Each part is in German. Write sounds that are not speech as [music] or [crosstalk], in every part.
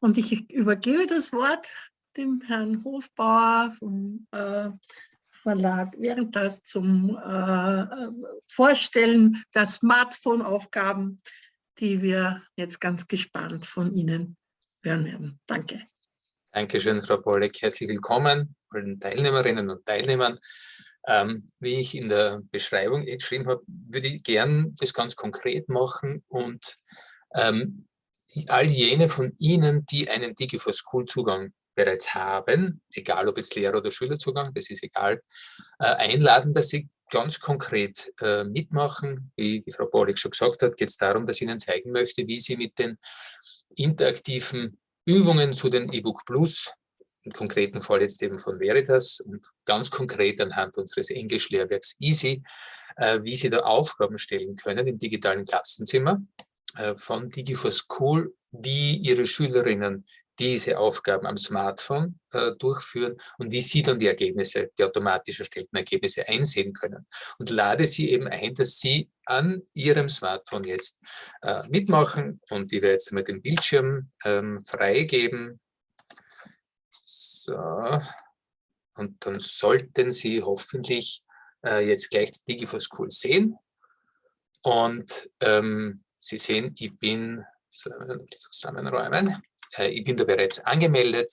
Und ich übergebe das Wort dem Herrn Hofbauer vom äh, Verlag Veritas zum äh, Vorstellen der Smartphone-Aufgaben, die wir jetzt ganz gespannt von Ihnen hören werden. Danke. Dankeschön, Frau Bolleck. Herzlich willkommen allen Teilnehmerinnen und Teilnehmern. Ähm, wie ich in der Beschreibung eh geschrieben habe, würde ich gern das ganz konkret machen und ähm, all jene von Ihnen, die einen Digi4School-Zugang bereits haben, egal ob jetzt Lehrer- oder Schülerzugang, das ist egal, äh, einladen, dass Sie ganz konkret äh, mitmachen. Wie die Frau Bollig schon gesagt hat, geht es darum, dass ich Ihnen zeigen möchte, wie Sie mit den interaktiven Übungen zu den E-Book Plus, im konkreten Fall jetzt eben von Veritas und ganz konkret anhand unseres Englisch-Lehrwerks Easy, äh, wie Sie da Aufgaben stellen können im digitalen Klassenzimmer äh, von Digi4School, wie Ihre Schülerinnen diese Aufgaben am Smartphone äh, durchführen und wie Sie dann die Ergebnisse, die automatisch erstellten Ergebnisse einsehen können. Und lade Sie eben ein, dass Sie an Ihrem Smartphone jetzt äh, mitmachen und ich werde jetzt mal den Bildschirm ähm, freigeben. So. Und dann sollten Sie hoffentlich äh, jetzt gleich die Digi4School sehen. Und ähm, Sie sehen, ich bin zusammenräumen. Äh, ich bin da bereits angemeldet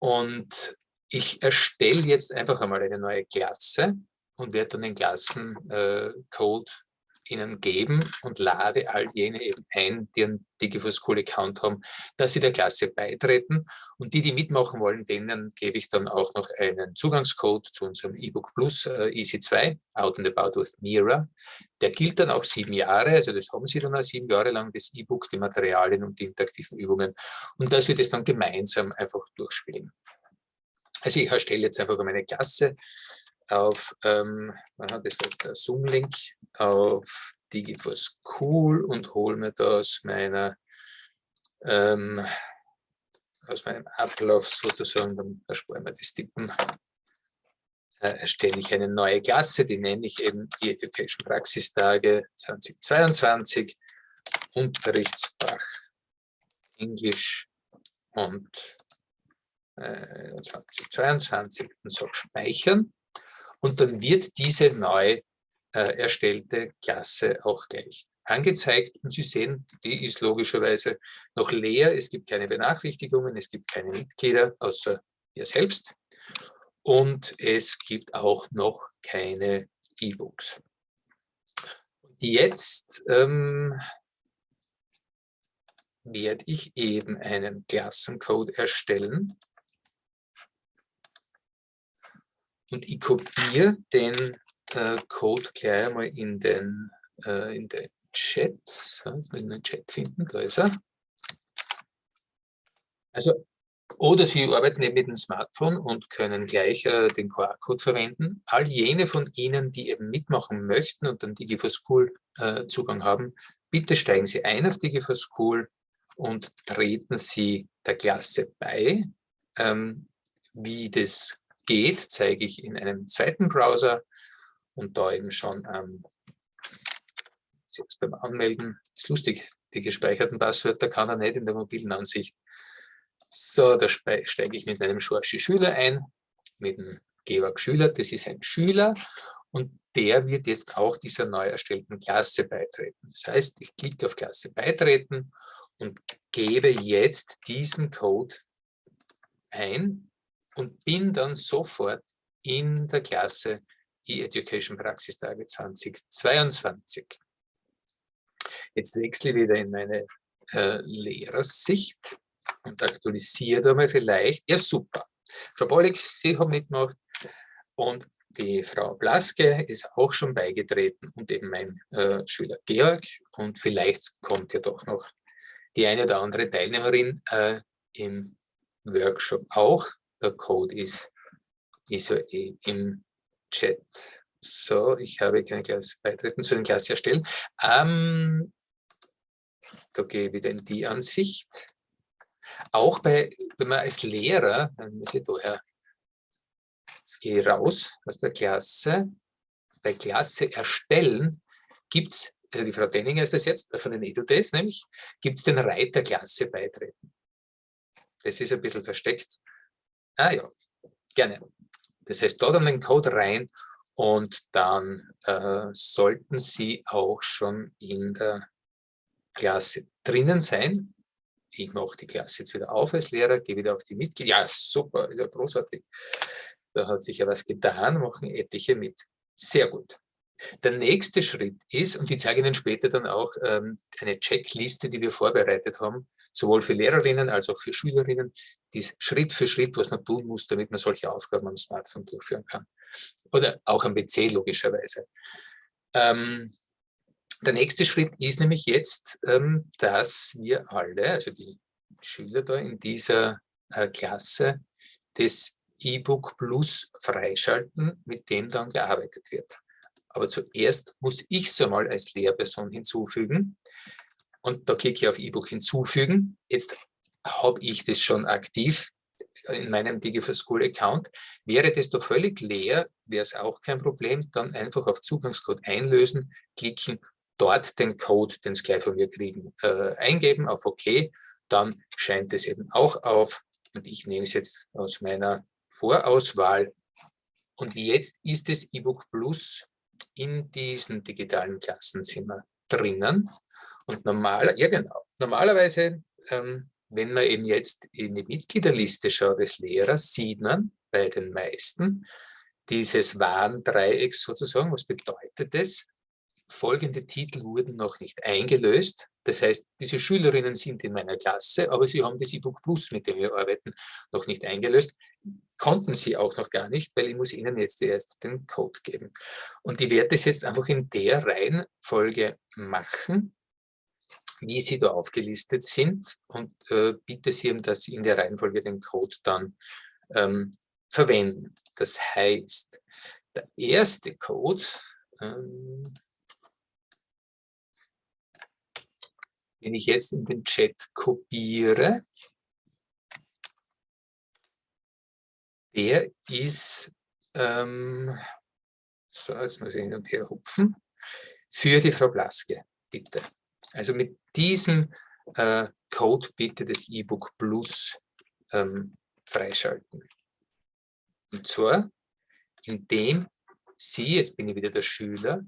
und ich erstelle jetzt einfach einmal eine neue Klasse und werde dann den Klassencode Ihnen geben und lade all jene eben ein, die einen Digifull School Account haben, dass sie der Klasse beitreten. Und die, die mitmachen wollen, denen gebe ich dann auch noch einen Zugangscode zu unserem eBook Plus äh, Easy 2, Out and About with Mira. Der gilt dann auch sieben Jahre, also das haben Sie dann auch sieben Jahre lang, das E-Book, die Materialien und die interaktiven Übungen. Und dass wir das dann gemeinsam einfach durchspielen. Also ich erstelle jetzt einfach meine Klasse auf, ähm, das war jetzt der Zoom-Link, auf DigiForce Cool und hole mir da aus meiner ähm, aus meinem Ablauf sozusagen, dann ersparen wir das Tippen, äh, erstelle ich eine neue Klasse, die nenne ich eben die Education Praxistage 2022, Unterrichtsfach Englisch und äh, 2022 und sage speichern und dann wird diese neu äh, erstellte Klasse auch gleich angezeigt. Und Sie sehen, die ist logischerweise noch leer. Es gibt keine Benachrichtigungen, es gibt keine Mitglieder, außer ihr selbst. Und es gibt auch noch keine E-Books. Jetzt ähm, werde ich eben einen Klassencode erstellen. Und ich kopiere den äh, Code gleich einmal in den, äh, in den Chat. So, jetzt muss ich den Chat finden, da ist er. Also, oder Sie arbeiten eben mit dem Smartphone und können gleich äh, den QR-Code verwenden. All jene von Ihnen, die eben mitmachen möchten und dann Digi4School äh, Zugang haben, bitte steigen Sie ein auf Digi4School und treten Sie der Klasse bei. Ähm, wie das geht, zeige ich in einem zweiten Browser und da eben schon ähm, jetzt beim Anmelden, ist lustig, die gespeicherten Passwörter kann er nicht in der mobilen Ansicht. So, da steige ich mit meinem Schorschi Schüler ein, mit dem Georg Schüler, das ist ein Schüler und der wird jetzt auch dieser neu erstellten Klasse beitreten. Das heißt, ich klicke auf Klasse beitreten und gebe jetzt diesen Code ein und bin dann sofort in der Klasse E-Education Praxistage 2022. Jetzt wechsle ich wieder in meine äh, Lehrersicht und aktualisiere da mal vielleicht. Ja, super. Frau Bollig, Sie haben mitgemacht und die Frau Blaske ist auch schon beigetreten und eben mein äh, Schüler Georg und vielleicht kommt ja doch noch die eine oder andere Teilnehmerin äh, im Workshop auch. Der Code ist, ist eh im Chat. So, ich habe keine Klasse beitreten zu den Klasse erstellen. Ähm, da gehe ich wieder in die Ansicht. Auch bei, wenn man als Lehrer, dann muss ich daher, jetzt gehe ich raus aus der Klasse, bei Klasse erstellen gibt es, also die Frau Denninger ist das jetzt, von den EduTest nämlich, gibt es den Reiter Klasse beitreten. das ist ein bisschen versteckt. Ah ja, gerne. Das heißt, da dann den Code rein und dann äh, sollten Sie auch schon in der Klasse drinnen sein. Ich mache die Klasse jetzt wieder auf als Lehrer, gehe wieder auf die Mitglieder. Ja, super, ist ja großartig. Da hat sich ja was getan, machen etliche mit. Sehr gut. Der nächste Schritt ist, und ich zeige Ihnen später dann auch ähm, eine Checkliste, die wir vorbereitet haben, sowohl für Lehrerinnen als auch für Schülerinnen, die Schritt für Schritt, was man tun muss, damit man solche Aufgaben am Smartphone durchführen kann. Oder auch am PC logischerweise. Ähm, der nächste Schritt ist nämlich jetzt, ähm, dass wir alle, also die Schüler da in dieser äh, Klasse, das E-Book Plus freischalten, mit dem dann gearbeitet wird. Aber zuerst muss ich es einmal als Lehrperson hinzufügen. Und da klicke ich auf E-Book hinzufügen. Jetzt habe ich das schon aktiv in meinem Digital School Account. Wäre das da völlig leer, wäre es auch kein Problem. Dann einfach auf Zugangscode einlösen, klicken, dort den Code, den Sie gleich von mir kriegen, äh, eingeben, auf OK. Dann scheint es eben auch auf. Und ich nehme es jetzt aus meiner Vorauswahl. Und jetzt ist das E-Book Plus in diesem digitalen Klassenzimmer drinnen. Und normal, ja genau, normalerweise, ähm, wenn man eben jetzt in die Mitgliederliste schaut des Lehrers, sieht man bei den meisten dieses Warndreieck sozusagen. Was bedeutet das? Folgende Titel wurden noch nicht eingelöst. Das heißt, diese Schülerinnen sind in meiner Klasse, aber sie haben das E-Book Plus, mit dem wir arbeiten, noch nicht eingelöst. Konnten sie auch noch gar nicht, weil ich muss ihnen jetzt erst den Code geben. Und ich werde das jetzt einfach in der Reihenfolge machen, wie sie da aufgelistet sind und äh, bitte sie, dass sie in der Reihenfolge den Code dann ähm, verwenden. Das heißt, der erste Code, ähm, Wenn ich jetzt in den Chat kopiere, der ist, ähm, so, jetzt muss ich hin und her hupfen, für die Frau Blaske, bitte. Also mit diesem äh, Code bitte das E-Book Plus ähm, freischalten. Und zwar, indem Sie, jetzt bin ich wieder der Schüler,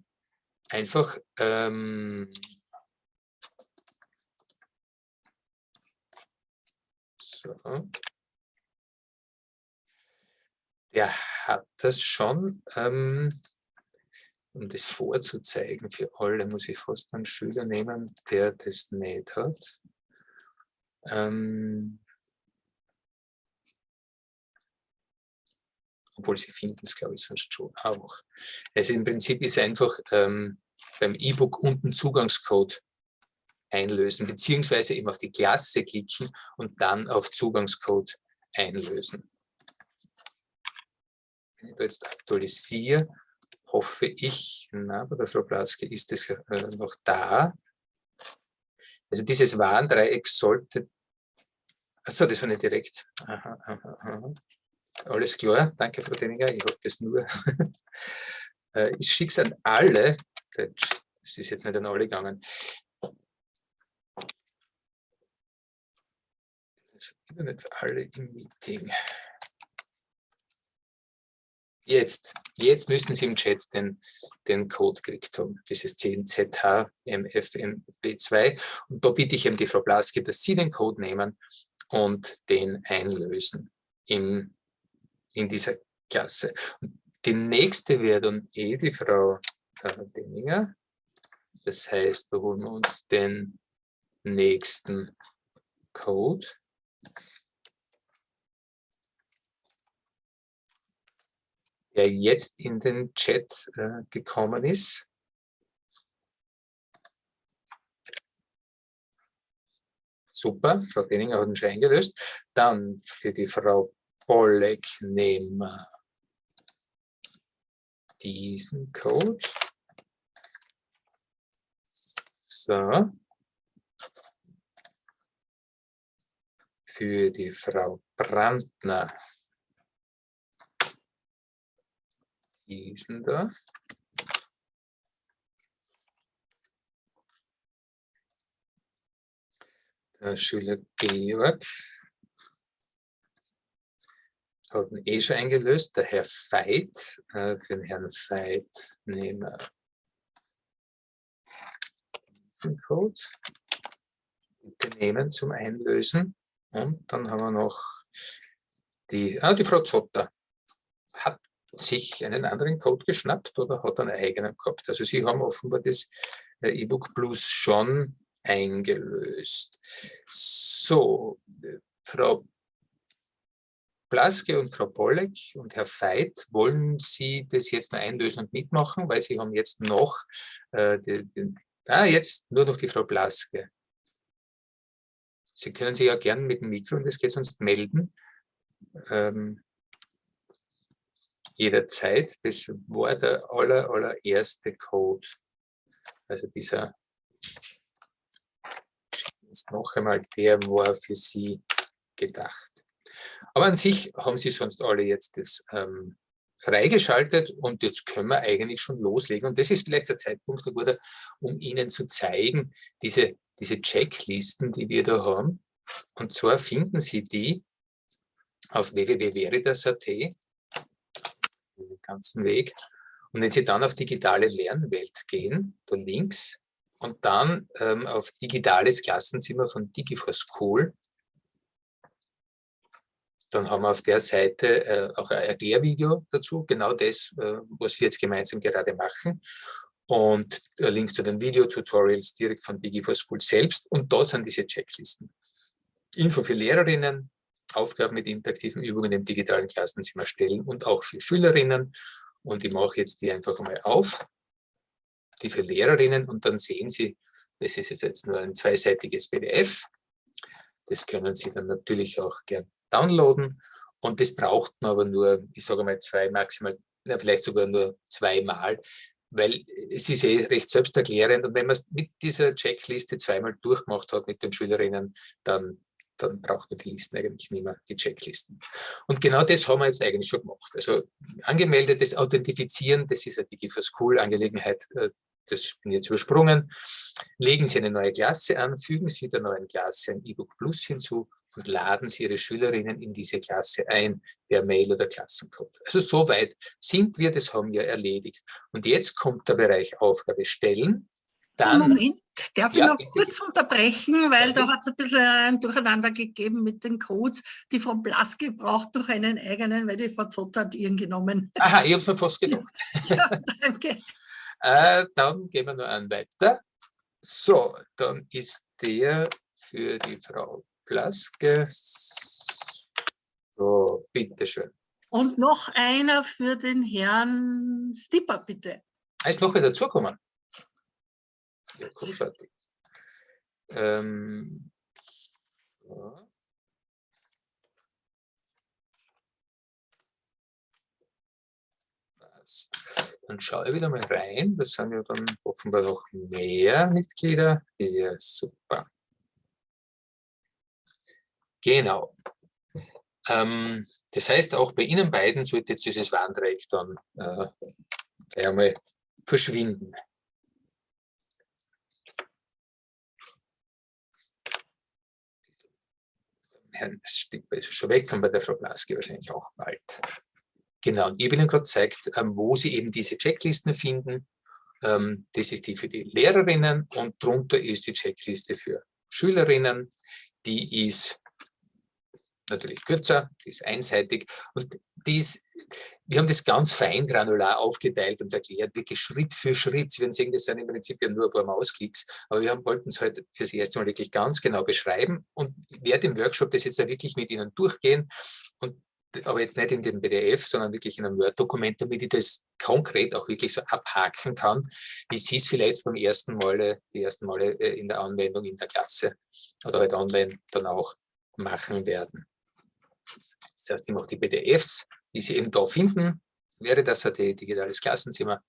einfach ähm, So. Der hat das schon, ähm, um das vorzuzeigen für alle, muss ich fast einen Schüler nehmen, der das nicht hat. Ähm, obwohl sie finden es, glaube ich, sonst schon auch. Also im Prinzip ist einfach ähm, beim E-Book unten Zugangscode einlösen, beziehungsweise eben auf die Klasse klicken und dann auf Zugangscode einlösen. Wenn ich jetzt aktualisiere, hoffe ich, na, bei der Frau Platzke ist es äh, noch da. Also dieses Warndreieck sollte, achso, das war nicht direkt. Aha, aha, aha. Alles klar, danke Frau Denninger, ich habe das nur. [laughs] Äh, ich schicke es an alle, das ist jetzt nicht an alle gegangen, nicht alle im Meeting. Jetzt, jetzt müssten Sie im Chat den, den Code gekriegt haben, dieses 10ZHMFMB2. Und da bitte ich eben die Frau Blaske, dass Sie den Code nehmen und den einlösen in, in dieser Klasse. Die nächste wäre dann eh die Frau äh, Denninger. Das heißt, da holen wir uns den nächsten Code. Der jetzt in den Chat äh, gekommen ist. Super, Frau Benninger hat ihn schon eingelöst. Dann für die Frau Bolleck nehmen wir diesen Code. So. Für die Frau Brandner diesen da. Der Schüler Georg hat ihn eh schon eingelöst, der Herr Veit. Äh, für den Herrn Veit nehmen wir den Code. Bitte nehmen zum Einlösen. Und dann haben wir noch die, ah, die Frau Zotter. Sich einen anderen Code geschnappt oder hat einen eigenen gehabt? Also Sie haben offenbar das äh, E-Book Plus schon eingelöst. So, Frau Blaske und Frau Pollek und Herr Veit, wollen Sie das jetzt noch einlösen und mitmachen, weil Sie haben jetzt noch, äh, die, die, ah, jetzt nur noch die Frau Blaske. Sie können sich ja gerne mit dem Mikro, und das geht sonst, melden. Ähm, jederzeit. Das war der aller, allererste Code. Also dieser, jetzt noch einmal, der war für Sie gedacht. Aber an sich haben sie sonst alle jetzt das ähm, freigeschaltet und jetzt können wir eigentlich schon loslegen. Und das ist vielleicht der Zeitpunkt, guter, um Ihnen zu zeigen, diese, diese Checklisten, die wir da haben. Und zwar finden Sie die auf www.veritas.at, ganzen Weg. Und wenn Sie dann auf digitale Lernwelt gehen, da links, und dann ähm, auf digitales Klassenzimmer von Digi4School, dann haben wir auf der Seite äh, auch ein Erklärvideo dazu, genau das, äh, was wir jetzt gemeinsam gerade machen. Und der Link zu den Video-Tutorials direkt von Digi4School selbst. Und da sind diese Checklisten. Info für Lehrerinnen, Aufgaben mit interaktiven Übungen im digitalen Klassenzimmer stellen und auch für Schülerinnen. Und ich mache jetzt die einfach mal auf, die für Lehrerinnen. Und dann sehen Sie, das ist jetzt nur ein zweiseitiges PDF. Das können Sie dann natürlich auch gern downloaden. Und das braucht man aber nur, ich sage mal zwei, maximal, ja, vielleicht sogar nur zweimal, weil es ist eh recht selbsterklärend. Und wenn man es mit dieser Checkliste zweimal durchgemacht hat mit den Schülerinnen, dann, dann braucht man die Listen eigentlich nicht mehr, die Checklisten. Und genau das haben wir jetzt eigentlich schon gemacht. Also angemeldetes Authentifizieren, das ist die GIFA School Angelegenheit, äh, das bin jetzt übersprungen. Legen Sie eine neue Klasse an, fügen Sie der neuen Klasse ein E-Book Plus hinzu und laden Sie Ihre Schülerinnen in diese Klasse ein, per Mail oder Klassencode. Also soweit sind wir, das haben wir erledigt. Und jetzt kommt der Bereich Aufgabe stellen. Dann, Moment, darf ja, ich noch bitte, kurz unterbrechen, weil da hat es ein bisschen ein Durcheinander gegeben mit den Codes. Die Frau Blaske braucht doch einen eigenen, weil die Frau Zott hat ihren genommen. Aha, ich habe es mir fast [laughs] gedacht. ja, danke. [laughs] äh, dann gehen wir noch einen weiter. So, dann ist der für die Frau Blaske. So, bitteschön. Und noch einer für den Herrn Stipper, bitte. Er ist noch wieder dazugekommen. Ja, großartig. Ähm, so. Dann schaue ich wieder mal rein. Das sind ja dann offenbar noch mehr Mitglieder. Ja, super. Genau. Ähm, das heißt, auch bei Ihnen beiden sollte jetzt dieses Warndreieck dann äh, einmal verschwinden. Herrn Stipper ist schon weg und bei der Frau Blaske wahrscheinlich auch bald. Genau, und ich habe Ihnen gerade gezeigt, ähm, wo Sie eben diese Checklisten finden. Ähm, das ist die für die Lehrerinnen und drunter ist die Checkliste für Schülerinnen. Die ist natürlich kürzer, die ist einseitig und die ist, wir haben das ganz fein granular aufgeteilt und erklärt, wirklich Schritt für Schritt. Sie werden sehen, das sind im Prinzip ja nur ein paar Mausklicks, aber wir wollten es heute fürs erste Mal wirklich ganz genau beschreiben und werde im Workshop das jetzt ja wirklich mit Ihnen durchgehen und aber jetzt nicht in dem PDF, sondern wirklich in einem Word-Dokument, damit ich das konkret auch wirklich so abhaken kann, wie Sie es vielleicht beim ersten Male, die ersten Male äh, in der Anwendung in der Klasse oder halt online dann auch machen werden. Das heißt, ich mache die PDFs, die Sie eben da finden, wäre das ein digitales Klassenzimmer.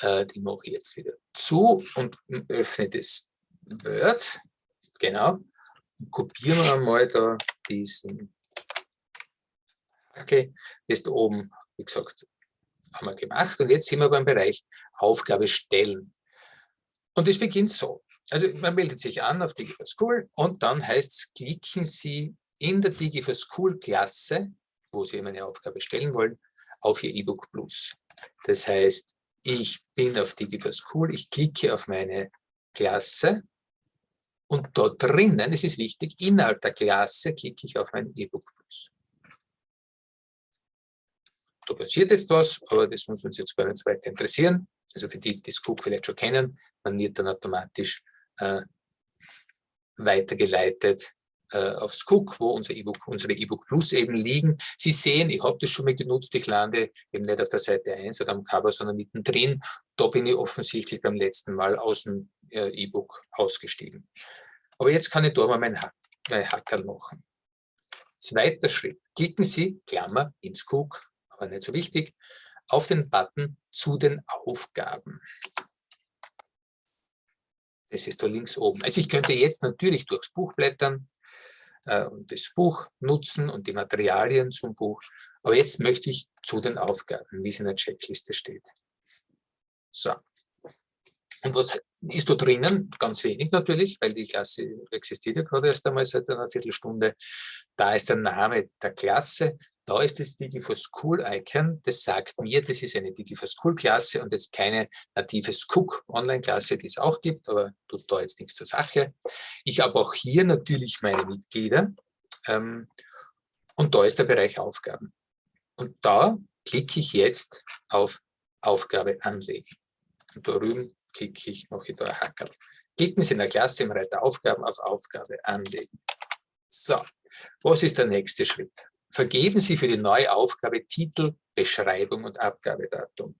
Äh, die mache ich jetzt wieder zu und öffne das Word. Genau. Kopieren wir mal da diesen Okay, das da oben, wie gesagt, haben wir gemacht. Und jetzt sind wir beim Bereich Aufgabe stellen. Und es beginnt so. Also man meldet sich an auf Digi for School und dann heißt es, klicken Sie in der Digi for School Klasse wo Sie eine Aufgabe stellen wollen, auf Ihr E-Book Plus. Das heißt, ich bin auf DigiForSchool, ich klicke auf meine Klasse und dort drinnen, es ist wichtig, innerhalb der Klasse klicke ich auf mein E-Book Plus. Da passiert jetzt was, aber das muss uns jetzt gar nicht so weiter interessieren. Also für die, die das Cook vielleicht schon kennen, man wird dann automatisch äh, weitergeleitet äh, aufs Cook, wo unser e unsere E-Book Plus eben liegen. Sie sehen, ich habe das schon mal genutzt, ich lande eben nicht auf der Seite 1 oder am Cover, sondern mittendrin. Da bin ich offensichtlich beim letzten Mal aus dem äh, E-Book ausgestiegen. Aber jetzt kann ich da mal mein, ha mein Hackerl machen. Zweiter Schritt. Klicken Sie, Klammer, ins Cook, aber nicht so wichtig, auf den Button zu den Aufgaben. Das ist da links oben. Also ich könnte jetzt natürlich durchs Buch blättern äh, und das Buch nutzen und die Materialien zum Buch. Aber jetzt möchte ich zu den Aufgaben, wie es in der Checkliste steht. So. Und was ist da drinnen? Ganz wenig natürlich, weil die Klasse existiert ja gerade erst einmal seit einer Viertelstunde. Da ist der Name der Klasse, da ist das Digi4School-Icon, das sagt mir, das ist eine Digi4School-Klasse und jetzt keine native Cook-Online-Klasse, die es auch gibt, aber tut da jetzt nichts zur Sache. Ich habe auch hier natürlich meine Mitglieder ähm, und da ist der Bereich Aufgaben. Und da klicke ich jetzt auf Aufgabe anlegen. Und da drüben klicke ich, mache ich da ein Hackerl. Klicken Sie in der Klasse im Reiter Aufgaben auf Aufgabe anlegen. So, was ist der nächste Schritt? Vergeben Sie für die neue Aufgabe Titel, Beschreibung und Abgabedatum.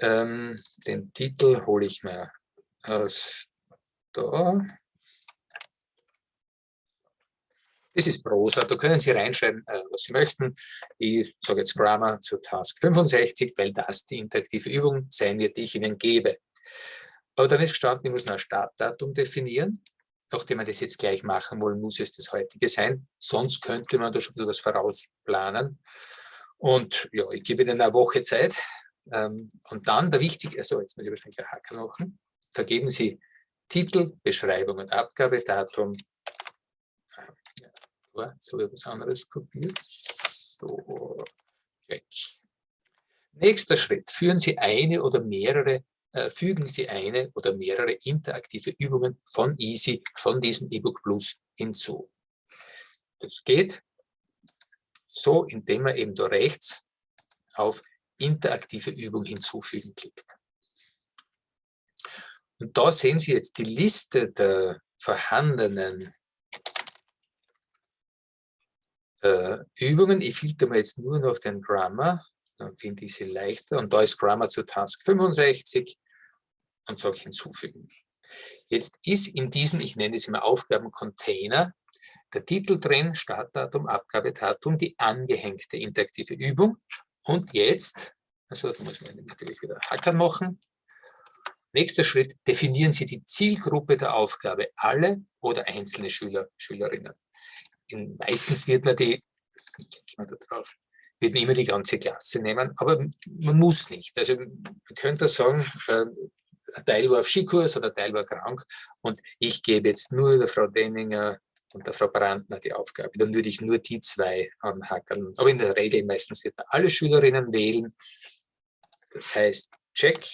Ähm, den Titel hole ich mir aus da. Das ist Prosa, da können Sie reinschreiben, äh, was Sie möchten. Ich sage jetzt Grammar zu Task 65, weil das die interaktive Übung sein wird, die ich Ihnen gebe. Aber dann ist gestanden, ich muss noch ein Startdatum definieren nachdem wir das jetzt gleich machen wollen, muss es das heutige sein. Sonst könnte man da schon etwas vorausplanen. Und ja, ich gebe Ihnen eine Woche Zeit. Ähm, und dann der wichtige, also jetzt muss ich wahrscheinlich einen Haken machen, vergeben Sie Titel, Beschreibung und Abgabedatum. Ja, jetzt habe ich was anderes kopiert. So, check. Nächster Schritt. Führen Sie eine oder mehrere äh, fügen Sie eine oder mehrere interaktive Übungen von Easy, von diesem eBook Plus hinzu. Das geht so, indem man eben da rechts auf interaktive Übung hinzufügen klickt. Und da sehen Sie jetzt die Liste der vorhandenen äh, Übungen. Ich filter mal jetzt nur noch den Grammar, dann finde ich sie leichter. Und da ist Grammar zu Task 65 und sage hinzufügen. Jetzt ist in diesem, ich nenne es immer Aufgabencontainer, der Titel drin, Startdatum, Abgabedatum, die angehängte interaktive Übung. Und jetzt, also da muss man natürlich wieder Hackern machen. Nächster Schritt, definieren Sie die Zielgruppe der Aufgabe, alle oder einzelne Schüler, Schülerinnen. In, meistens wird man die, ich mal da drauf, wird man immer die ganze Klasse nehmen, aber man muss nicht. Also man könnte sagen, äh, ein Teil war auf Skikurs oder ein Teil war krank und ich gebe jetzt nur der Frau Denninger und der Frau Brandner die Aufgabe. Dann würde ich nur die zwei anhackern. Aber in der Regel meistens wird man alle Schülerinnen wählen. Das heißt, check.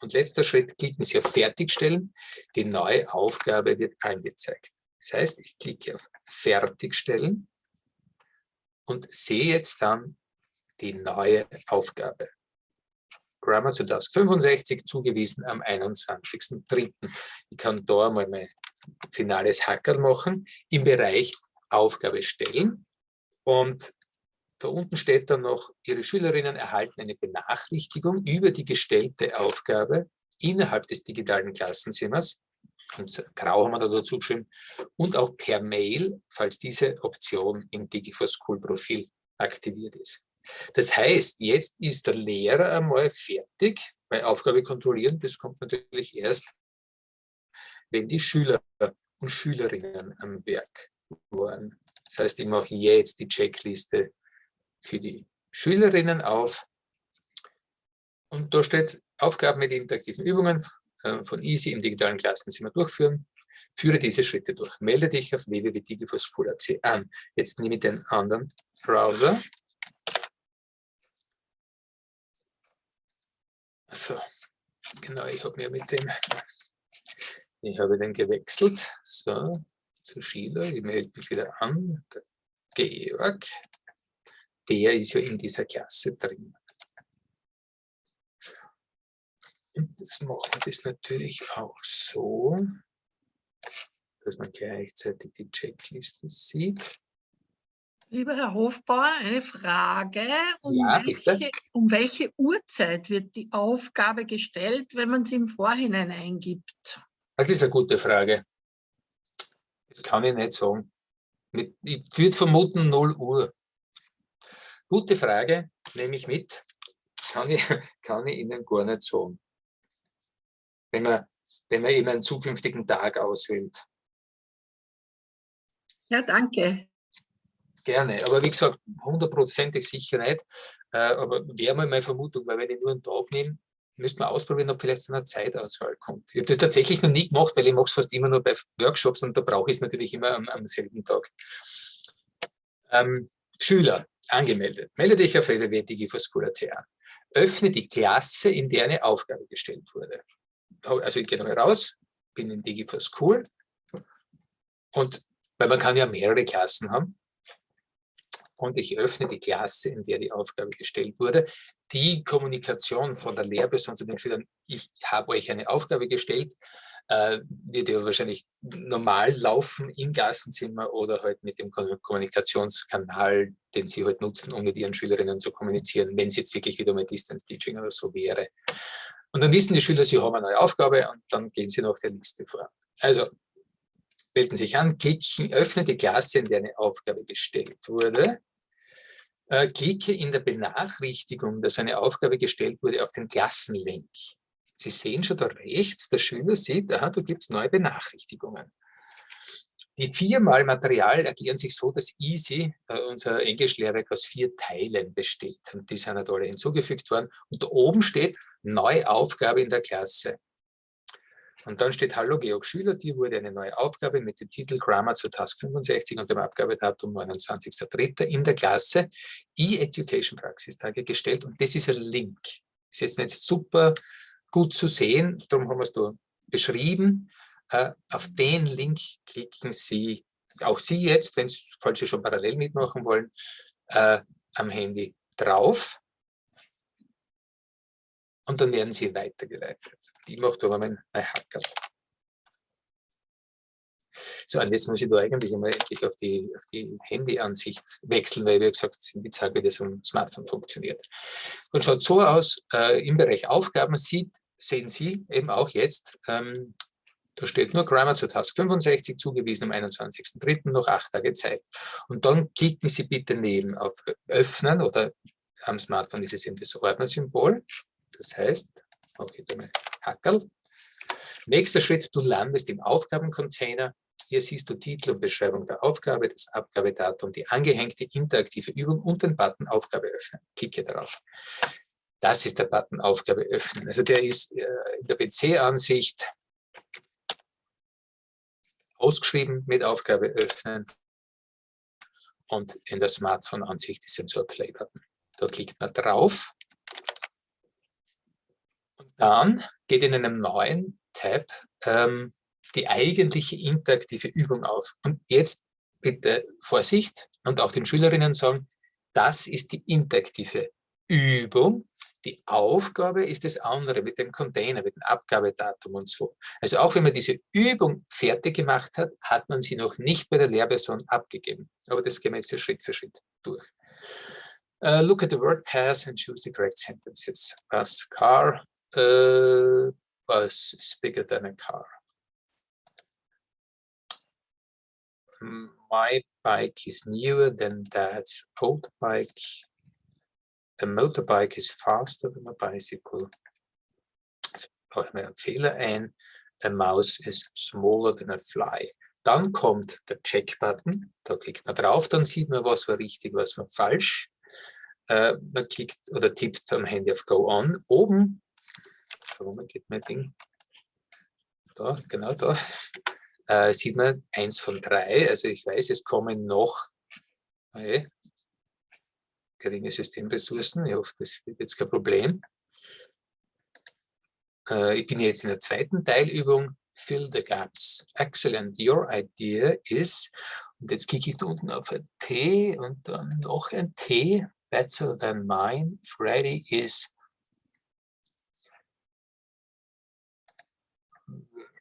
Und letzter Schritt, klicken Sie auf Fertigstellen. Die neue Aufgabe wird angezeigt. Das heißt, ich klicke auf Fertigstellen und sehe jetzt dann die neue Aufgabe. Grammar 65 zugewiesen am 21.03. Ich kann da mal mein finales Hackerl machen im Bereich Aufgabe stellen. Und da unten steht dann noch, Ihre Schülerinnen erhalten eine Benachrichtigung über die gestellte Aufgabe innerhalb des digitalen Klassenzimmers. Und grau haben wir da dazu geschrieben. Und auch per Mail, falls diese Option im Digi4School-Profil aktiviert ist. Das heißt, jetzt ist der Lehrer einmal fertig, weil Aufgabe kontrollieren, das kommt natürlich erst, wenn die Schüler und Schülerinnen am Werk waren. Das heißt, ich mache jetzt die Checkliste für die Schülerinnen auf. Und da steht Aufgaben mit interaktiven Übungen äh, von Easy im digitalen Klassenzimmer durchführen. Führe diese Schritte durch. Melde dich auf www.digiforschool.at an. Jetzt nehme ich den anderen Browser. So, genau, ich habe mir mit dem, ich habe den gewechselt. So, zu Schiller, ich melde mich wieder an. Der Georg, der ist ja in dieser Klasse drin. Und jetzt machen wir das natürlich auch so, dass man gleichzeitig die Checkliste sieht. Lieber Herr Hofbauer, eine Frage. Um, ja, welche, um welche Uhrzeit wird die Aufgabe gestellt, wenn man sie im Vorhinein eingibt? Das ist eine gute Frage. Das kann ich nicht sagen. Ich würde vermuten 0 Uhr. Gute Frage, nehme ich mit. Kann ich, [laughs] kann ich Ihnen gar nicht sagen. Wenn man, wenn man eben einen zukünftigen Tag auswählt. Ja, danke. Gerne, aber wie gesagt, hundertprozentig sicher nicht. Äh, aber wäre mal meine Vermutung, weil wenn ich nur einen Tag nehme, müsste man ausprobieren, ob vielleicht eine Zeitauswahl kommt. Ich habe das tatsächlich noch nie gemacht, weil ich mache es fast immer nur bei Workshops und da brauche ich es natürlich immer am, am selben Tag. Ähm, Schüler, angemeldet. Melde dich auf www.digiforschool.at an. Öffne die Klasse, in der eine Aufgabe gestellt wurde. Also ich gehe nochmal raus, bin in DigiForSchool und weil man kann ja mehrere Klassen haben, und ich öffne die Klasse, in der die Aufgabe gestellt wurde. Die Kommunikation von der Lehrperson zu den Schülern, ich habe euch eine Aufgabe gestellt, äh, wird ja wahrscheinlich normal laufen im Klassenzimmer oder halt mit dem Kommunikationskanal, den sie halt nutzen, um mit ihren Schülerinnen zu kommunizieren, wenn es jetzt wirklich wieder mal Distance Teaching oder so wäre. Und dann wissen die Schüler, sie haben eine neue Aufgabe und dann gehen sie nach der Liste vor. Also melden sich an, klicken, öffne die Klasse, in der eine Aufgabe gestellt wurde äh, klicke in der Benachrichtigung, dass eine Aufgabe gestellt wurde, auf den Klassenlink. Sie sehen schon da rechts, der Schüler sieht, aha, da gibt es neue Benachrichtigungen. Die viermal Material erklären sich so, dass EASY, äh, unser Englischlehrwerk, aus vier Teilen besteht. Und die sind halt alle hinzugefügt worden. Und da oben steht, neue Aufgabe in der Klasse. Und dann steht Hallo Georg Schüler, dir wurde eine neue Aufgabe mit dem Titel Grammar zu Task 65 und dem Abgabedatum 29.03. in der Klasse E-Education Praxistage gestellt und das ist ein Link. Ist jetzt nicht super gut zu sehen, darum haben wir es da beschrieben. Uh, auf den Link klicken Sie, auch Sie jetzt, falls Sie schon parallel mitmachen wollen, uh, am Handy drauf und dann werden sie weitergeleitet. Mache da mal mein, mein Hacker. So, und jetzt muss ich da eigentlich einmal endlich auf die, auf die Handyansicht wechseln, weil, wie gesagt, ich zeige, wie das am Smartphone funktioniert. Und schaut so aus, äh, im Bereich Aufgaben sieht, sehen Sie eben auch jetzt, ähm, da steht nur Grammar zur Task 65 zugewiesen am 21.03. noch acht Tage Zeit. Und dann klicken Sie bitte neben auf Öffnen oder am Smartphone ist es eben das Ordnersymbol. Das heißt, okay, dann Hackerl. Nächster Schritt, du landest im Aufgabencontainer. Hier siehst du Titel und Beschreibung der Aufgabe, das Abgabedatum, die angehängte interaktive Übung und den Button Aufgabe öffnen. Klicke darauf. Das ist der Button Aufgabe öffnen. Also der ist äh, in der PC-Ansicht ausgeschrieben mit Aufgabe öffnen und in der Smartphone-Ansicht ist ein so Play-Button. Da klickt man drauf dann geht in einem neuen Tab ähm, die eigentliche interaktive Übung auf. Und jetzt bitte Vorsicht und auch den Schülerinnen sagen, das ist die interaktive Übung. Die Aufgabe ist das andere mit dem Container, mit dem Abgabedatum und so. Also auch wenn man diese Übung fertig gemacht hat, hat man sie noch nicht bei der Lehrperson abgegeben. Aber das gehen wir jetzt Schritt für Schritt durch. Uh, look at the word pass and choose the correct sentences. Pass car, uh, bus is bigger than a car. My bike is newer than dad's old bike. A motorbike is faster than a bicycle. Einen Fehler ein. A mouse is smaller than a fly. Dann kommt der Check-Button. Da klickt man drauf, dann sieht man, was war richtig, was war falsch. Äh, man klickt oder tippt am Handy auf Go On. Oben warum geht mein Ding? Da, genau da. Äh, sieht man eins von drei. Also ich weiß, es kommen noch. Okay. geringe Systemressourcen. Ich hoffe, das wird jetzt kein Problem. Äh, ich bin jetzt in der zweiten Teilübung. Fill the gaps. Excellent. Your idea is. Und jetzt klicke ich da unten auf ein T und dann noch ein T. Better than mine. Freddy is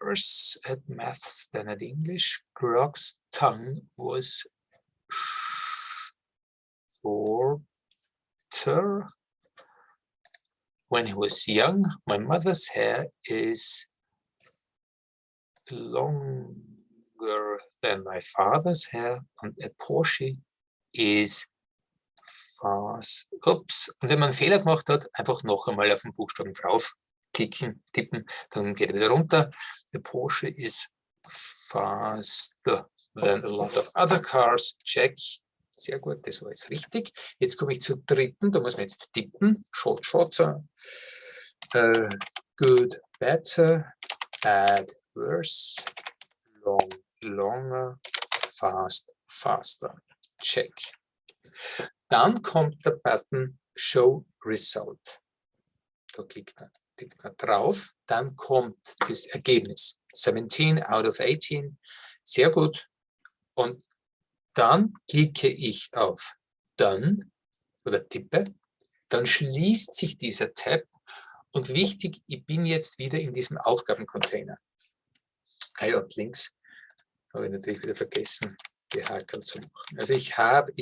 worse at maths than at English. Grog's tongue was shorter when he was young. My mother's hair is longer than my father's hair and a Porsche is fast. Ups. Und wenn man einen Fehler gemacht hat, einfach noch einmal auf den Buchstaben drauf klicken, tippen, dann geht er wieder runter. The Porsche is faster than a lot of other cars. Check. Sehr gut, das war jetzt richtig. Jetzt komme ich zur dritten, da muss man jetzt tippen. Short, shorter. Uh, good, better. Bad, worse. Long, longer. Fast, faster. Check. Dann kommt der Button Show Result. Da klickt er klickt man drauf, dann kommt das Ergebnis. 17 out of 18, sehr gut. Und dann klicke ich auf Done oder tippe, dann schließt sich dieser Tab und wichtig, ich bin jetzt wieder in diesem Aufgabencontainer. Ah ja, links habe ich natürlich wieder vergessen, gehakelt zu machen. Also ich habe,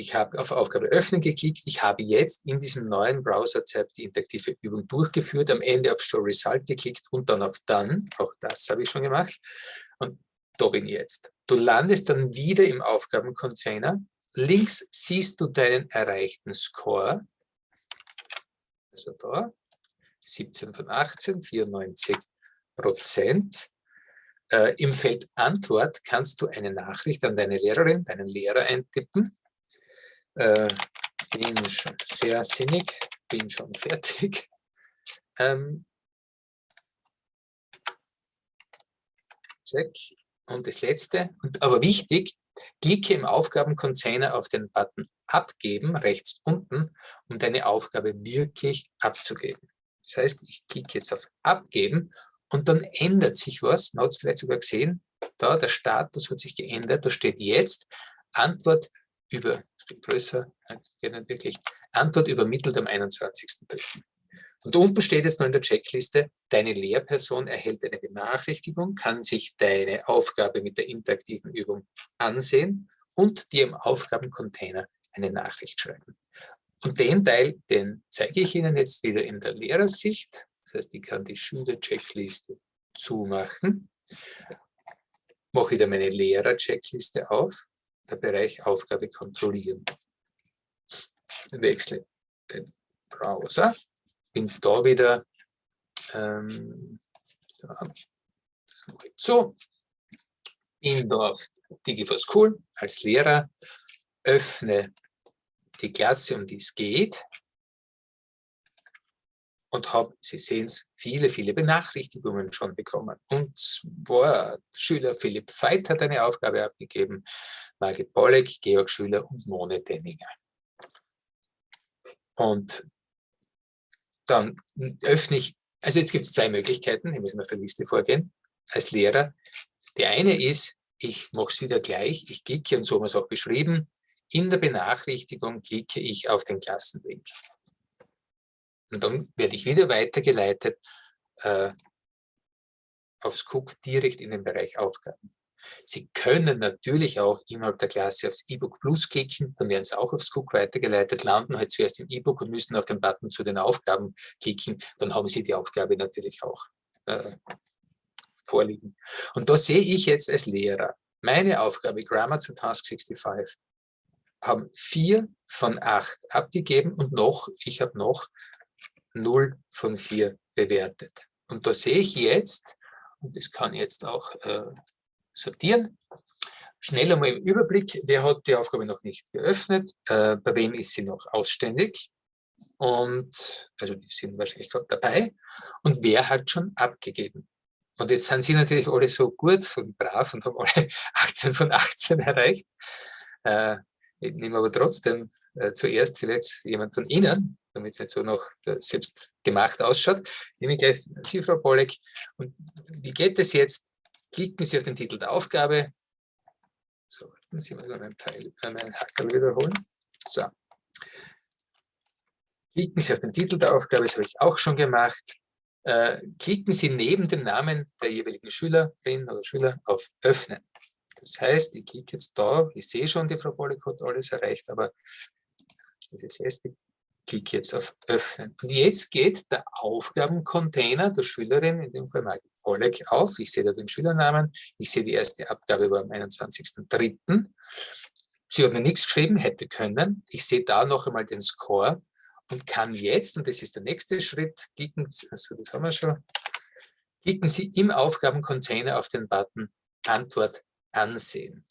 ich habe auf Aufgabe öffnen geklickt. Ich habe jetzt in diesem neuen Browser-Tab die interaktive Übung durchgeführt, am Ende auf Show Result geklickt und dann auf Done. Auch das habe ich schon gemacht. Und da bin ich jetzt. Du landest dann wieder im Aufgabencontainer. Links siehst du deinen erreichten Score. Also da, 17 von 18, 94 Prozent. Äh, Im Feld Antwort kannst du eine Nachricht an deine Lehrerin, deinen Lehrer eintippen äh, bin schon sehr sinnig, bin schon fertig. [laughs] Ähm, check. Und das letzte, aber wichtig, klicke im Aufgabencontainer auf den Button Abgeben, rechts unten, um deine Aufgabe wirklich abzugeben. Das heißt, ich klicke jetzt auf Abgeben und dann ändert sich was. Man hat es vielleicht sogar gesehen, da der Status hat sich geändert, da steht jetzt Antwort über, steht größer, geht nicht wirklich, Antwort übermittelt am 21.03. Und unten steht jetzt noch in der Checkliste, deine Lehrperson erhält eine Benachrichtigung, kann sich deine Aufgabe mit der interaktiven Übung ansehen und dir im Aufgabencontainer eine Nachricht schreiben. Und den Teil, den zeige ich Ihnen jetzt wieder in der Lehrersicht. Das heißt, ich kann die Schüler-Checkliste zumachen. Mache wieder meine Lehrer-Checkliste auf der Bereich Aufgabe kontrollieren. Wechsle den Browser, bin da wieder, ähm, so, das mache ich so, bin da auf Digi4School als Lehrer, öffne die Klasse, um die es geht, und habe, Sie sehen es, viele, viele Benachrichtigungen schon bekommen. Und zwar Schüler Philipp Veit hat eine Aufgabe abgegeben, Margit Bolleck, Georg Schüler und Mone Denninger. Und dann öffne ich, also jetzt gibt es zwei Möglichkeiten, ich muss nach der Liste vorgehen, als Lehrer. Die eine ist, ich mache es wieder gleich, ich klicke, und so haben wir es auch beschrieben, in der Benachrichtigung klicke ich auf den Klassenlink. Und dann werde ich wieder weitergeleitet äh, aufs Cook direkt in den Bereich Aufgaben. Sie können natürlich auch innerhalb der Klasse aufs E-Book Plus klicken, dann werden Sie auch aufs Cook weitergeleitet, landen halt zuerst im E-Book und müssen auf den Button zu den Aufgaben klicken, dann haben Sie die Aufgabe natürlich auch äh, vorliegen. Und da sehe ich jetzt als Lehrer, meine Aufgabe Grammar zu Task 65 haben vier von acht abgegeben und noch, ich habe noch 0 von 4 bewertet. Und da sehe ich jetzt, und das kann jetzt auch äh, sortieren, schnell einmal im Überblick, wer hat die Aufgabe noch nicht geöffnet, äh, bei wem ist sie noch ausständig und also die sind wahrscheinlich gerade dabei und wer hat schon abgegeben. Und jetzt sind sie natürlich alle so gut und brav und haben alle [laughs] 18 von 18 erreicht. Äh, ich nehme aber trotzdem äh, zuerst vielleicht jemand von Ihnen, damit es nicht so noch äh, selbst gemacht ausschaut. Nehme ich gleich Sie, Frau Pollek. Und wie geht es jetzt? Klicken Sie auf den Titel der Aufgabe. So, warten Sie mal meinen Pfeil, äh, meinen Hacker wiederholen. So. Klicken Sie auf den Titel der Aufgabe, das habe ich auch schon gemacht. Äh, klicken Sie neben dem Namen der jeweiligen Schülerin oder Schüler auf Öffnen. Das heißt, ich klicke jetzt da, ich sehe schon, die Frau hat alles erreicht, aber das erste klicke jetzt auf Öffnen. Und jetzt geht der Aufgabencontainer der Schülerin, in dem Fall Margit Pollek, auf. Ich sehe da den Schülernamen, ich sehe die erste Abgabe war am 21.03. Sie hat mir nichts geschrieben, hätte können. Ich sehe da noch einmal den Score und kann jetzt, und das ist der nächste Schritt, klicken, also das haben wir schon, klicken Sie im Aufgabencontainer auf den Button Antwort ansehen.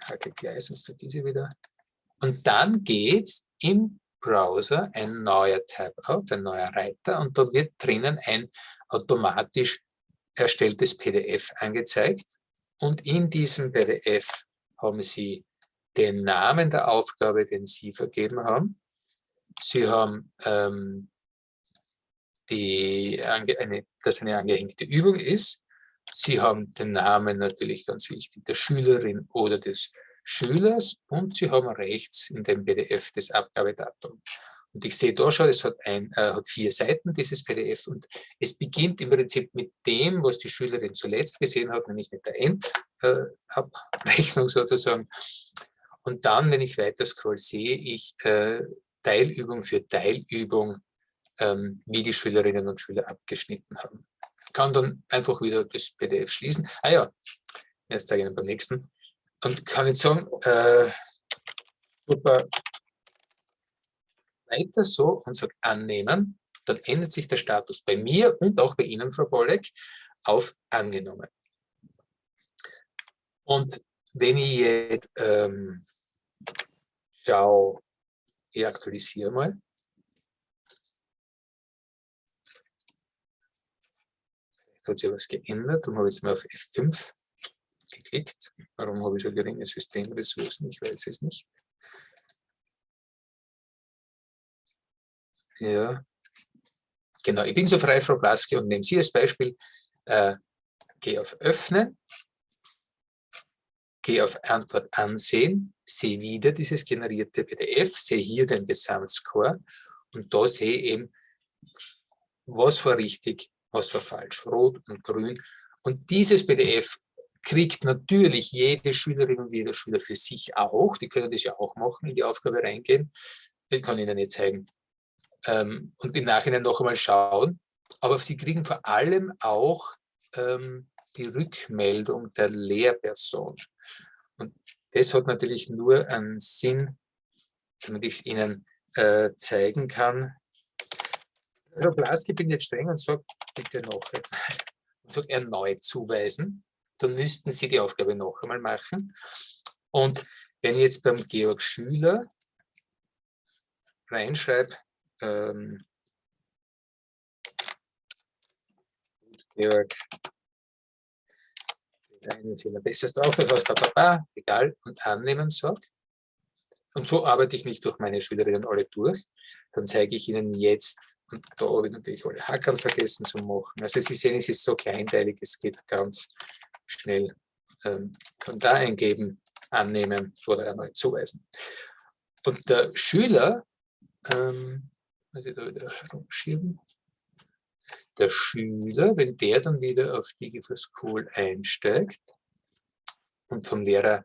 Hacke gleich, sonst vergesse ich wieder. Und dann geht im Browser ein neuer Tab auf, ein neuer Reiter und da wird drinnen ein automatisch erstelltes PDF angezeigt. Und in diesem PDF haben Sie den Namen der Aufgabe, den Sie vergeben haben. Sie haben ähm, die, eine, dass eine angehängte Übung ist. Sie haben den Namen natürlich ganz wichtig der Schülerin oder des Schülers und Sie haben rechts in dem PDF das Abgabedatum. Und ich sehe da schon, es hat, ein, äh, hat vier Seiten, dieses PDF, und es beginnt im Prinzip mit dem, was die Schülerin zuletzt gesehen hat, nämlich mit der Endabrechnung äh, [laughs] sozusagen. Und dann, wenn ich weiter scroll, sehe ich äh, Teilübung für Teilübung, ähm, wie die Schülerinnen und Schüler abgeschnitten haben. Ich kann dann einfach wieder das PDF schließen. Ah ja, erst zeige ich Ihnen beim nächsten und kann jetzt sagen, äh, super, weiter so und sage annehmen, dann ändert sich der Status bei mir und auch bei Ihnen, Frau Bollek, auf angenommen. Und wenn ich jetzt ähm, schaue, ich aktualisiere mal. Hat sich was geändert, dann habe jetzt mal auf F5 geklickt. Warum habe ich so geringe Systemressourcen? Ich weiß es nicht. Ja, genau. Ich bin so frei, Frau Blaske, und nehmen Sie als Beispiel, äh, gehe auf Öffnen, gehe auf Antwort ansehen, sehe wieder dieses generierte PDF, sehe hier den Gesamtscore und da sehe eben, was war richtig, was war falsch, rot und grün. Und dieses PDF kriegt natürlich jede Schülerin und jeder Schüler für sich auch. Die können das ja auch machen, in die Aufgabe reingehen. Ich kann Ihnen nicht zeigen. Ähm, und im Nachhinein noch einmal schauen. Aber Sie kriegen vor allem auch ähm, die Rückmeldung der Lehrperson. Und das hat natürlich nur einen Sinn, damit ich es Ihnen äh, zeigen kann. Frau Blaski bin jetzt streng und sage, bitte noch einmal, [laughs] und sage erneut zuweisen dann müssten Sie die Aufgabe noch einmal machen. Und wenn ich jetzt beim Georg Schüler reinschreibe, ähm, Georg, einen Fehler besser ist auch etwas, egal, und annehmen sage. Und so arbeite ich mich durch meine Schülerinnen alle durch. Dann zeige ich Ihnen jetzt, und da habe ich natürlich alle Hackerl vergessen zu machen. Also Sie sehen, es ist so kleinteilig, es geht ganz schnell ähm, da eingeben, annehmen oder erneut zuweisen. Und der Schüler, ähm, wieder herumschieben, der Schüler, wenn der dann wieder auf Digi School einsteigt und vom Lehrer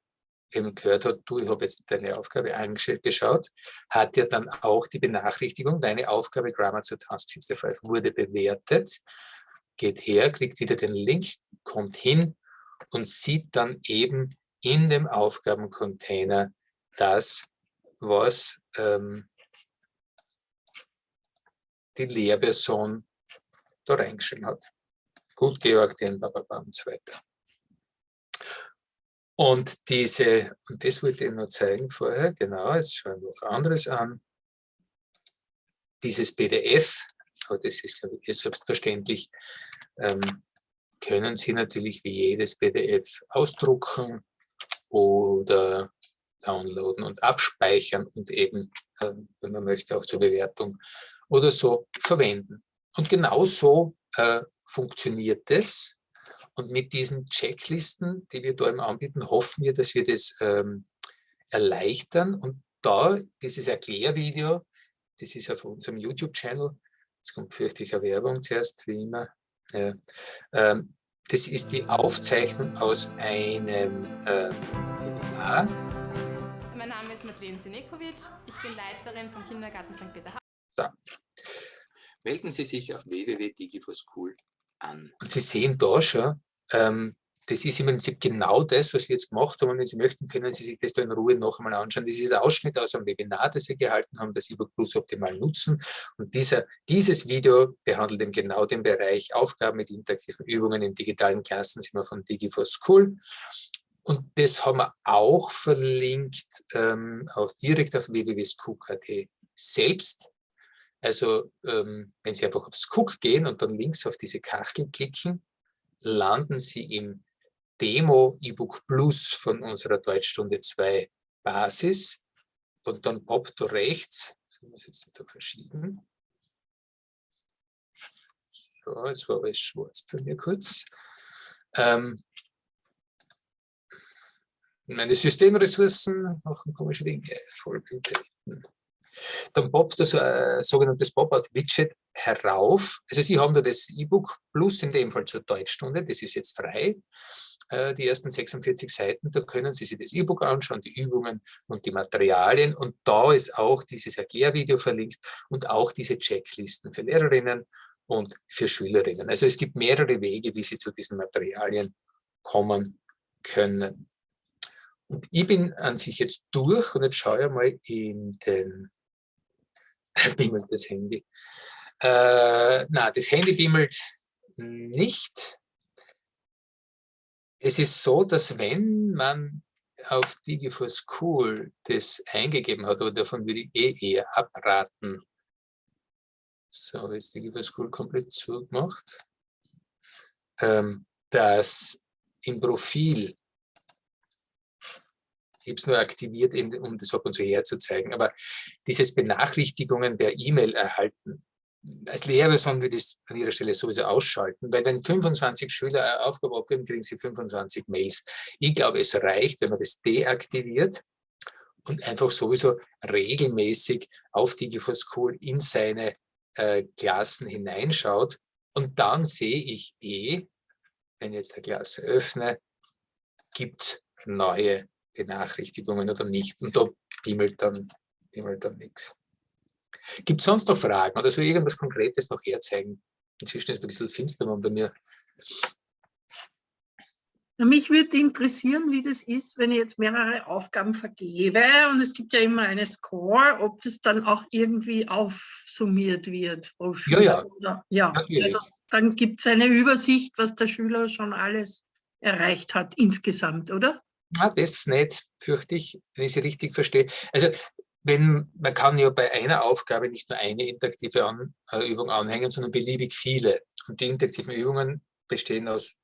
eben gehört hat, du, ich habe jetzt deine Aufgabe angestellt, geschaut, hat er dann auch die Benachrichtigung, deine Aufgabe Grammar zur Task 65 wurde bewertet, geht her, kriegt wieder den Link, kommt hin, und sieht dann eben in dem Aufgabencontainer das, was ähm, die Lehrperson da reingeschrieben hat. Gut, Georg, den Bababa und so weiter. Und diese, und das wollte ich noch zeigen vorher, genau, jetzt schauen wir noch anderes an. Dieses PDF, aber das ist, glaube ich, selbstverständlich, ähm, können Sie natürlich wie jedes PDF ausdrucken oder downloaden und abspeichern und eben, ähm, wenn man möchte, auch zur Bewertung oder so verwenden. Und genau so äh, funktioniert das. Und mit diesen Checklisten, die wir da eben anbieten, hoffen wir, dass wir das ähm, erleichtern. Und da, dieses Erklärvideo, das ist auf unserem YouTube-Channel, jetzt kommt fürchtlicher Werbung zuerst, wie immer. Ja, ähm, das ist die Aufzeichnung aus einem äh. Mein Name ist Madeleine Sinekovic, ich bin Leiterin vom Kindergarten St. Peter. So. Melden Sie sich auf www.digiforschool an. Und Sie sehen da schon, ähm, das ist im Prinzip genau das, was wir jetzt gemacht haben. Und wenn Sie möchten, können Sie sich das da in Ruhe noch einmal anschauen. Das ist ein Ausschnitt aus einem Webinar, das wir gehalten haben, das E-Book Plus optimal nutzen. Und dieser, dieses Video behandelt eben genau den Bereich Aufgaben mit interaktiven Übungen in digitalen Klassen, sind wir von Digi4School. Und das haben wir auch verlinkt ähm, auf, direkt auf www.scook.at selbst. Also ähm, wenn Sie einfach auf Cook gehen und dann links auf diese Kachel klicken, landen Sie im Demo E-Book Plus von unserer Deutschstunde 2 Basis und dann poppt da rechts, so muss jetzt da verschieben. So, jetzt war alles schwarz bei mir kurz. Ähm, meine Systemressourcen machen komische Dinge. Vollbildeten. Dann poppt das äh, sogenanntes Pop-out-Widget herauf. Also Sie haben da das E-Book plus in dem Fall zur Deutschstunde, das ist jetzt frei, äh, die ersten 46 Seiten, da können Sie sich das E-Book anschauen, die Übungen und die Materialien und da ist auch dieses Erklärvideo verlinkt und auch diese Checklisten für Lehrerinnen und für Schülerinnen. Also es gibt mehrere Wege, wie Sie zu diesen Materialien kommen können. Und ich bin an sich jetzt durch und jetzt schaue ich mal in den [laughs] bimmelt das Handy. Äh, na, das Handy bimmelt nicht. Es ist so, dass wenn man auf Digi4 School das eingegeben hat, oder davon würde ich eh eher abraten. So, jetzt Digi4 School komplett zugemacht. Ähm, dass im Profil ich habe es nur aktiviert, um das ab und zu herzuzeigen. Aber dieses Benachrichtigungen per E-Mail erhalten, als Lehrer sollen wir das an ihrer Stelle sowieso ausschalten, weil wenn 25 Schüler eine Aufgabe abgeben, kriegen sie 25 Mails. Ich glaube, es reicht, wenn man das deaktiviert und einfach sowieso regelmäßig auf Digi4 School in seine äh, Klassen hineinschaut. Und dann sehe ich eh, wenn ich jetzt eine Klasse öffne, gibt es neue Benachrichtigungen oder nicht. Und da bimmelt dann, bimmelt dann nichts. Gibt es sonst noch Fragen oder so irgendwas Konkretes noch herzeigen? Inzwischen ist es ein bisschen finster bei mir. Mich würde interessieren, wie das ist, wenn ich jetzt mehrere Aufgaben vergebe und es gibt ja immer eine Score, ob das dann auch irgendwie aufsummiert wird pro Schüler. Ja, ja. Oder, ja. Also dann gibt es eine Übersicht, was der Schüler schon alles erreicht hat insgesamt, oder? Na, das nicht, fürchte ich, wenn ich sie richtig verstehe. Also wenn, man kann ja bei einer Aufgabe nicht nur eine interaktive An äh, Übung anhängen, sondern beliebig viele. Und die interaktiven Übungen bestehen aus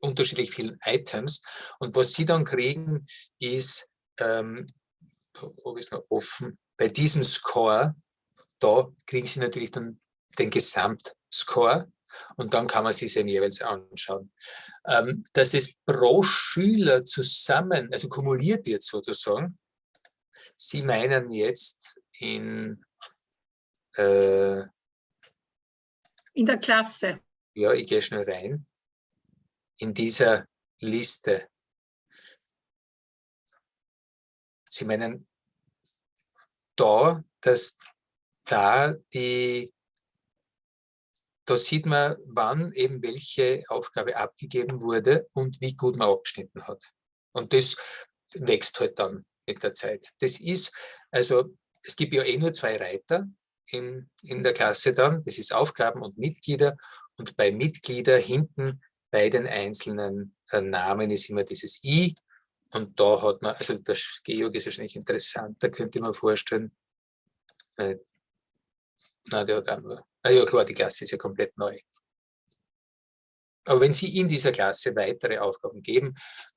unterschiedlich vielen Items. Und was Sie dann kriegen, ist, ähm, ob ist noch offen, bei diesem Score, da kriegen Sie natürlich dann den Gesamtscore und dann kann man sich eben jeweils anschauen. Ähm, dass es pro Schüler zusammen, also kumuliert wird sozusagen. Sie meinen jetzt in äh, in der Klasse. Ja, ich gehe schnell rein. In dieser Liste. Sie meinen da, dass da die da sieht man, wann eben welche Aufgabe abgegeben wurde und wie gut man abgeschnitten hat. Und das wächst halt dann mit der Zeit. Das ist, also es gibt ja eh nur zwei Reiter in, in der Klasse dann, das ist Aufgaben und Mitglieder und bei Mitglieder hinten bei den einzelnen äh, Namen ist immer dieses I und da hat man, also das Georg ist wahrscheinlich interessant, da könnte man vorstellen, äh, na, der hat nur Ah ja, klar, die Klasse ist ja komplett neu. Aber wenn Sie in dieser Klasse weitere Aufgaben geben,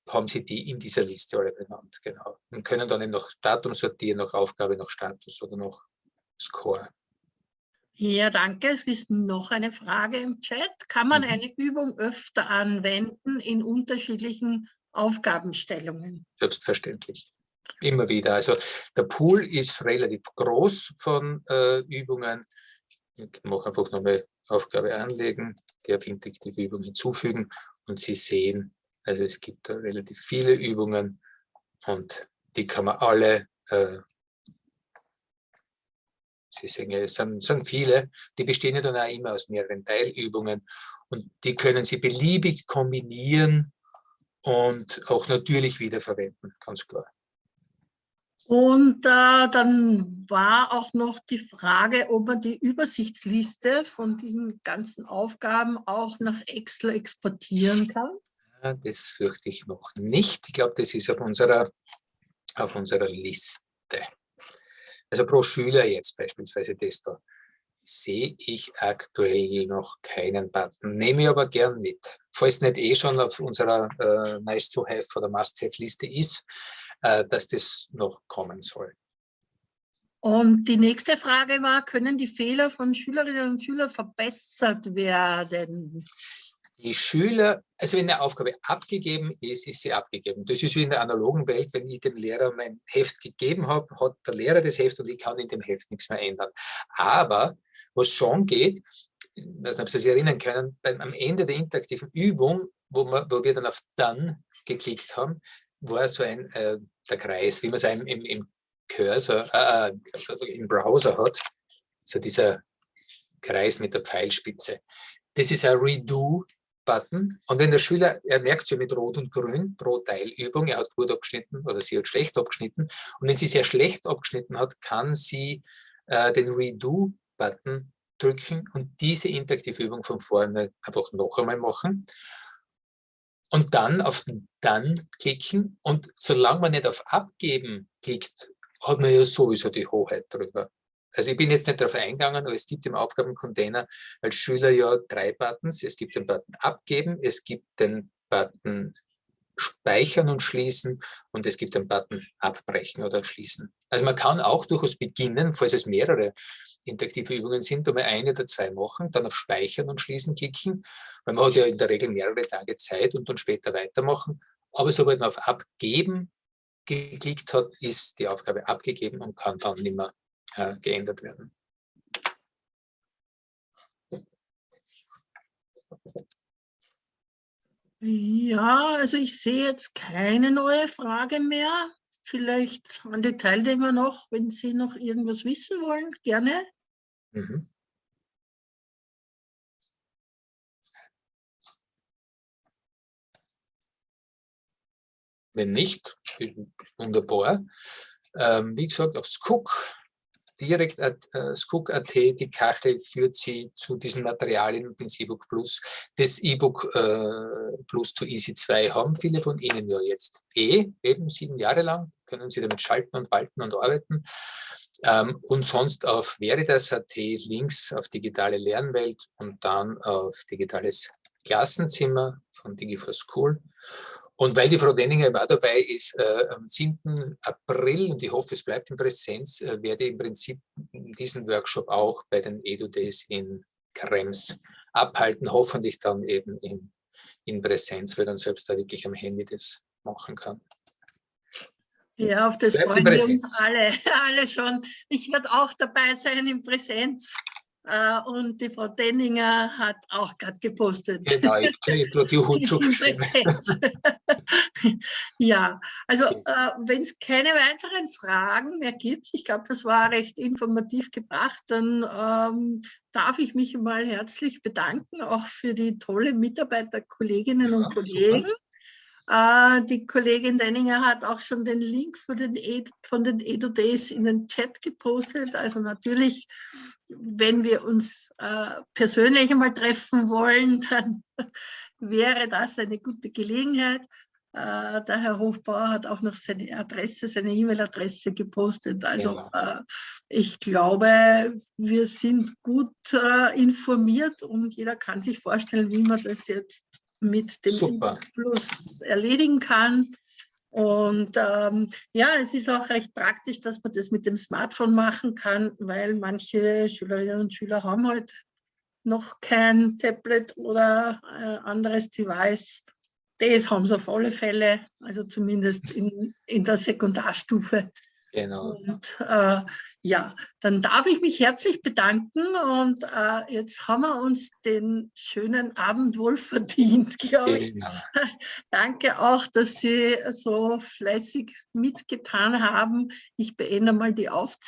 haben Sie die in dieser Liste alle benannt, genau. Und können dann eben noch Datum sortieren, nach Aufgabe, nach Status oder nach Score. Ja, danke. Es ist noch eine Frage im Chat. Kann man mhm. eine Übung öfter anwenden in unterschiedlichen Aufgabenstellungen? Selbstverständlich. Immer wieder. Also der Pool ist relativ groß von äh, Übungen. Ich mache einfach nochmal Aufgabe anlegen, interaktive Übung hinzufügen und Sie sehen, also es gibt relativ viele Übungen und die kann man alle äh, Sie sehen, es sind, sind viele, die bestehen ja dann auch immer aus mehreren Teilübungen und die können Sie beliebig kombinieren und auch natürlich wiederverwenden, ganz klar. Und äh, dann war auch noch die Frage, ob man die Übersichtsliste von diesen ganzen Aufgaben auch nach Excel exportieren kann. Das fürchte ich noch nicht. Ich glaube, das ist auf unserer, auf unserer Liste. Also pro Schüler jetzt beispielsweise das da, sehe ich aktuell noch keinen Button. Nehme ich aber gern mit. Falls nicht eh schon auf unserer äh, Nice-to-Have oder Must-Have-Liste ist, äh, dass das noch kommen soll. Und die nächste Frage war, können die Fehler von Schülerinnen und Schülern verbessert werden? Die Schüler, also wenn eine Aufgabe abgegeben ist, ist sie abgegeben. Das ist wie in der analogen Welt, wenn ich dem Lehrer mein Heft gegeben habe, hat der Lehrer das Heft und ich kann in dem Heft nichts mehr ändern. Aber was schon geht, ich weiß nicht, ob Sie sich erinnern können, beim, am Ende der interaktiven Übung, wo, wir, wo wir dann auf Done geklickt haben, war so ein, äh, der Kreis, wie man es im, im, Cursor, äh, also im Browser hat, so dieser Kreis mit der Pfeilspitze. Das ist ein Redo-Button. Und wenn der Schüler, er merkt ja mit Rot und Grün pro Teilübung, er hat gut abgeschnitten oder sie hat schlecht abgeschnitten. Und wenn sie sehr schlecht abgeschnitten hat, kann sie äh, den Redo-Button drücken und diese interaktive Übung von vorne einfach noch einmal machen und dann auf Dann klicken und solange man nicht auf Abgeben klickt, hat man ja sowieso die Hoheit darüber. Also ich bin jetzt nicht darauf eingegangen, aber es gibt im Aufgabencontainer als Schüler ja drei Buttons. Es gibt den Button Abgeben, es gibt den Button Speichern und Schließen und es gibt den Button Abbrechen oder Schließen. Also man kann auch durchaus beginnen, falls es mehrere interaktive Übungen sind, einmal eine oder zwei machen, dann auf Speichern und Schließen klicken, weil man hat ja in der Regel mehrere Tage Zeit und dann später weitermachen. Aber sobald man auf Abgeben geklickt hat, ist die Aufgabe abgegeben und kann dann nicht mehr äh, geändert werden. Ja, also ich sehe jetzt keine neue Frage mehr. Vielleicht an die Teilnehmer noch, wenn Sie noch irgendwas wissen wollen, gerne. Mhm. Wenn nicht, wunderbar. Ähm, wie gesagt, auf Skook direkt äh, Skook.at, die Kachel führt Sie zu diesen Materialien und ins E-Book Plus. Das E-Book äh, Plus zu Easy 2 haben viele von Ihnen ja jetzt eh, eben sieben Jahre lang, können Sie damit schalten und walten und arbeiten. Ähm, und sonst auf Veritas.at Links auf digitale Lernwelt und dann auf digitales Klassenzimmer von Digi4School. Und weil die Frau Denninger auch dabei ist, äh, am 7. April, und ich hoffe, es bleibt in Präsenz, äh, werde ich im Prinzip diesen Workshop auch bei den EduDays in Krems abhalten, hoffentlich dann eben in, in Präsenz, weil dann selbst da wirklich am Handy das machen kann. Ja, auf das Bleibt freuen wir uns alle, [laughs] alle schon. Ich werde auch dabei sein in Präsenz. Äh, und die Frau Denninger hat auch gerade gepostet. Genau, ich [laughs] kriege Hut zu. [laughs] ja, also äh, wenn es keine weiteren Fragen mehr gibt, ich glaube, das war recht informativ gebracht, dann ähm, darf ich mich mal herzlich bedanken, auch für die tolle Mitarbeiterkolleginnen und Kollegen. Äh, die Kollegin Denninger hat auch schon den Link den e von den Edu Days in den Chat gepostet. Also natürlich wenn wir uns äh, persönlich einmal treffen wollen, [laughs] dann wäre das eine gute Gelegenheit. äh, der Herr Hofbauer hat auch noch seine Adresse, seine E-Mail-Adresse gepostet. Also äh, ich glaube, wir sind gut äh, informiert und jeder kann sich vorstellen, wie man das jetzt mit dem Super. Plus erledigen kann. Und ähm, ja, es ist auch recht praktisch, dass man das mit dem Smartphone machen kann, weil manche Schülerinnen und Schüler haben halt noch kein Tablet oder äh, anderes Device. Das haben sie auf alle Fälle, also zumindest in, in der Sekundarstufe. Genau. Und äh, ja, dann darf ich mich herzlich bedanken und äh, jetzt haben wir uns den schönen Abend wohl verdient, glaube ich. Genau. [laughs] Danke auch, dass Sie so fleißig mitgetan haben. Ich beende mal die Aufzeichnung.